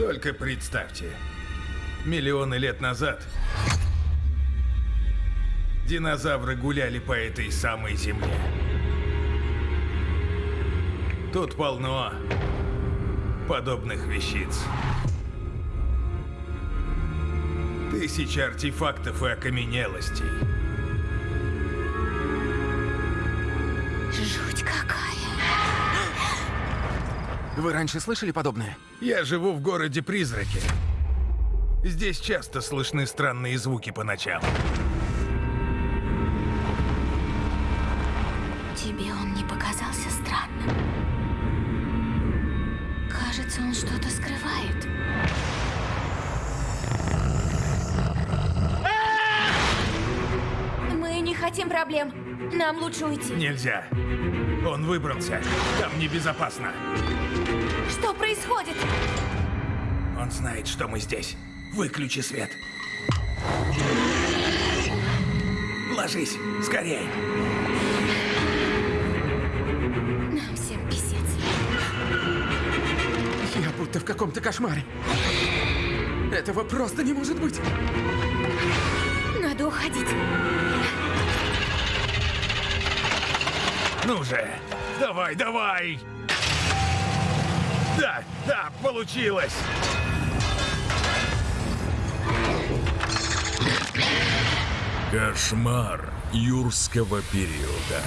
Только представьте, миллионы лет назад динозавры гуляли по этой самой земле. Тут полно подобных вещиц. Тысячи артефактов и окаменелостей. Вы раньше слышали подобное? Я живу в городе Призраки. Здесь часто слышны странные звуки по ночам. Тебе он не показался странным? Кажется, он что-то скрывает. Мы не хотим проблем. Нам лучше уйти. Нельзя. Он выбрался. Там небезопасно. Что происходит? Он знает, что мы здесь. Выключи свет. Ложись, скорей. Нам всем писец. Я будто в каком-то кошмаре. Этого просто не может быть. Надо уходить. Ну же, давай, давай. Да, да, получилось. Кошмар юрского периода.